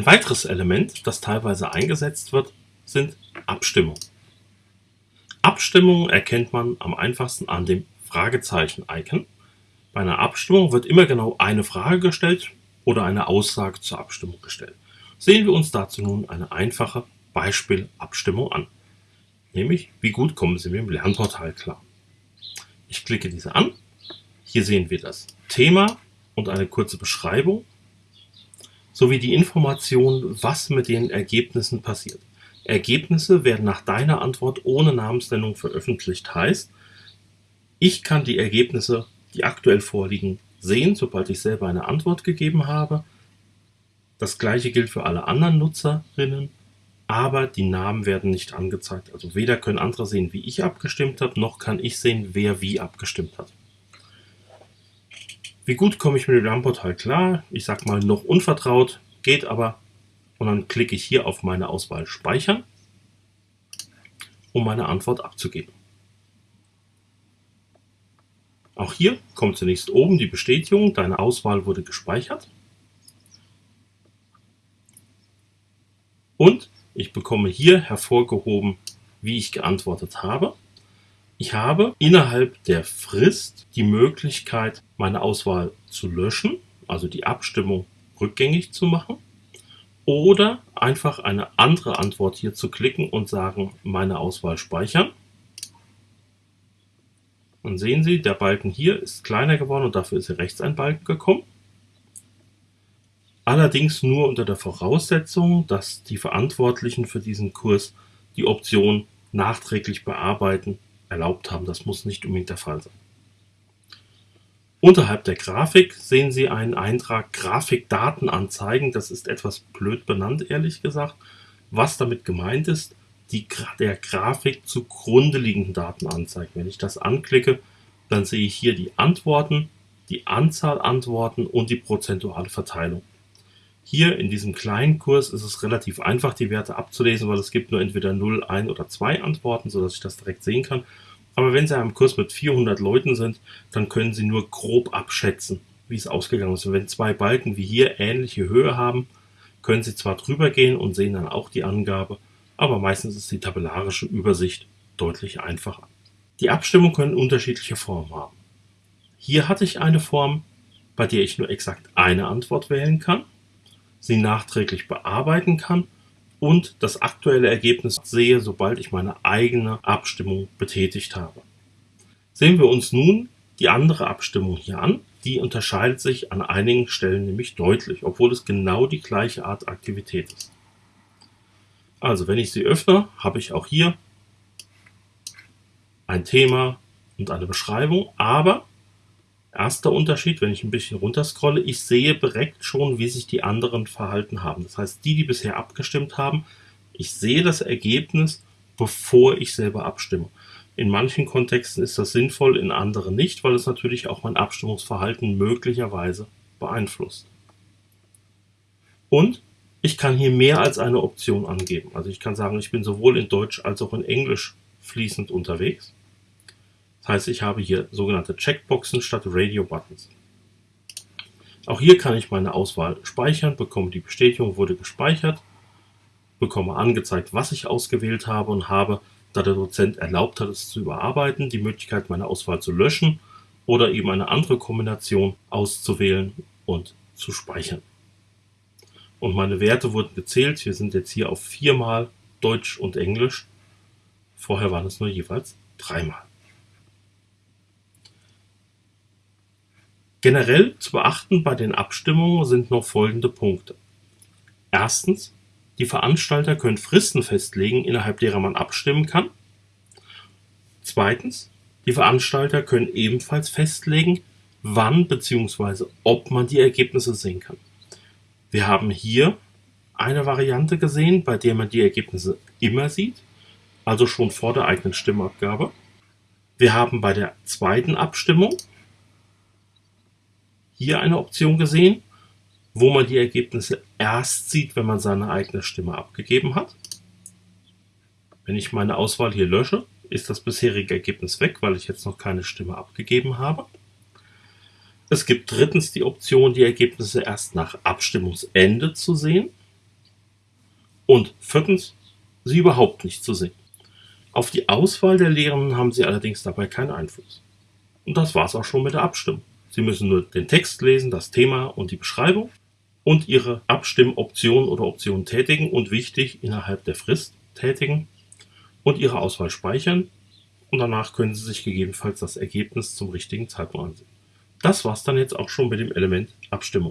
Ein weiteres Element, das teilweise eingesetzt wird, sind Abstimmungen. Abstimmungen erkennt man am einfachsten an dem Fragezeichen-Icon. Bei einer Abstimmung wird immer genau eine Frage gestellt oder eine Aussage zur Abstimmung gestellt. Sehen wir uns dazu nun eine einfache Beispielabstimmung an. Nämlich, wie gut kommen Sie mit dem Lernportal klar? Ich klicke diese an. Hier sehen wir das Thema und eine kurze Beschreibung sowie die Information, was mit den Ergebnissen passiert. Ergebnisse werden nach deiner Antwort ohne Namensnennung veröffentlicht. Heißt, ich kann die Ergebnisse, die aktuell vorliegen, sehen, sobald ich selber eine Antwort gegeben habe. Das gleiche gilt für alle anderen Nutzerinnen, aber die Namen werden nicht angezeigt. Also weder können andere sehen, wie ich abgestimmt habe, noch kann ich sehen, wer wie abgestimmt hat. Wie gut komme ich mit dem Lernportal klar? Ich sag mal noch unvertraut, geht aber. Und dann klicke ich hier auf meine Auswahl Speichern, um meine Antwort abzugeben. Auch hier kommt zunächst oben die Bestätigung, deine Auswahl wurde gespeichert. Und ich bekomme hier hervorgehoben, wie ich geantwortet habe. Ich habe innerhalb der Frist die Möglichkeit, meine Auswahl zu löschen, also die Abstimmung rückgängig zu machen oder einfach eine andere Antwort hier zu klicken und sagen, meine Auswahl speichern. Und sehen Sie, der Balken hier ist kleiner geworden und dafür ist hier rechts ein Balken gekommen. Allerdings nur unter der Voraussetzung, dass die Verantwortlichen für diesen Kurs die Option nachträglich bearbeiten erlaubt haben. Das muss nicht unbedingt der Fall sein. Unterhalb der Grafik sehen Sie einen Eintrag Grafikdaten anzeigen. Das ist etwas blöd benannt, ehrlich gesagt. Was damit gemeint ist, die der Grafik zugrunde liegenden Daten anzeigt. Wenn ich das anklicke, dann sehe ich hier die Antworten, die Anzahl Antworten und die prozentuale Verteilung. Hier in diesem kleinen Kurs ist es relativ einfach, die Werte abzulesen, weil es gibt nur entweder 0, 1 oder 2 Antworten, sodass ich das direkt sehen kann. Aber wenn Sie einem Kurs mit 400 Leuten sind, dann können Sie nur grob abschätzen, wie es ausgegangen ist. Und wenn zwei Balken wie hier ähnliche Höhe haben, können Sie zwar drüber gehen und sehen dann auch die Angabe, aber meistens ist die tabellarische Übersicht deutlich einfacher. Die Abstimmung können unterschiedliche Formen haben. Hier hatte ich eine Form, bei der ich nur exakt eine Antwort wählen kann, sie nachträglich bearbeiten kann und das aktuelle Ergebnis sehe, sobald ich meine eigene Abstimmung betätigt habe. Sehen wir uns nun die andere Abstimmung hier an. Die unterscheidet sich an einigen Stellen nämlich deutlich, obwohl es genau die gleiche Art Aktivität ist. Also wenn ich sie öffne, habe ich auch hier ein Thema und eine Beschreibung, aber erster Unterschied, wenn ich ein bisschen runterscrolle, ich sehe direkt schon, wie sich die anderen verhalten haben. Das heißt, die, die bisher abgestimmt haben, ich sehe das Ergebnis, bevor ich selber abstimme. In manchen Kontexten ist das sinnvoll, in anderen nicht, weil es natürlich auch mein Abstimmungsverhalten möglicherweise beeinflusst. Und ich kann hier mehr als eine Option angeben. Also ich kann sagen, ich bin sowohl in Deutsch als auch in Englisch fließend unterwegs. Das heißt, ich habe hier sogenannte Checkboxen statt Radio Buttons. Auch hier kann ich meine Auswahl speichern, bekomme die Bestätigung, wurde gespeichert, bekomme angezeigt, was ich ausgewählt habe und habe, da der Dozent erlaubt hat, es zu überarbeiten, die Möglichkeit, meine Auswahl zu löschen oder eben eine andere Kombination auszuwählen und zu speichern. Und meine Werte wurden gezählt. Wir sind jetzt hier auf viermal Deutsch und Englisch. Vorher waren es nur jeweils dreimal. Generell zu beachten bei den Abstimmungen sind noch folgende Punkte. Erstens, die Veranstalter können Fristen festlegen, innerhalb derer man abstimmen kann. Zweitens, die Veranstalter können ebenfalls festlegen, wann bzw. ob man die Ergebnisse sehen kann. Wir haben hier eine Variante gesehen, bei der man die Ergebnisse immer sieht, also schon vor der eigenen Stimmabgabe. Wir haben bei der zweiten Abstimmung hier eine Option gesehen, wo man die Ergebnisse erst sieht, wenn man seine eigene Stimme abgegeben hat. Wenn ich meine Auswahl hier lösche, ist das bisherige Ergebnis weg, weil ich jetzt noch keine Stimme abgegeben habe. Es gibt drittens die Option, die Ergebnisse erst nach Abstimmungsende zu sehen. Und viertens, sie überhaupt nicht zu sehen. Auf die Auswahl der Lehrenden haben Sie allerdings dabei keinen Einfluss. Und das war's auch schon mit der Abstimmung. Sie müssen nur den Text lesen, das Thema und die Beschreibung und Ihre Abstimmoption oder Option tätigen und wichtig innerhalb der Frist tätigen und Ihre Auswahl speichern und danach können Sie sich gegebenenfalls das Ergebnis zum richtigen Zeitpunkt ansehen. Das war's dann jetzt auch schon mit dem Element Abstimmung.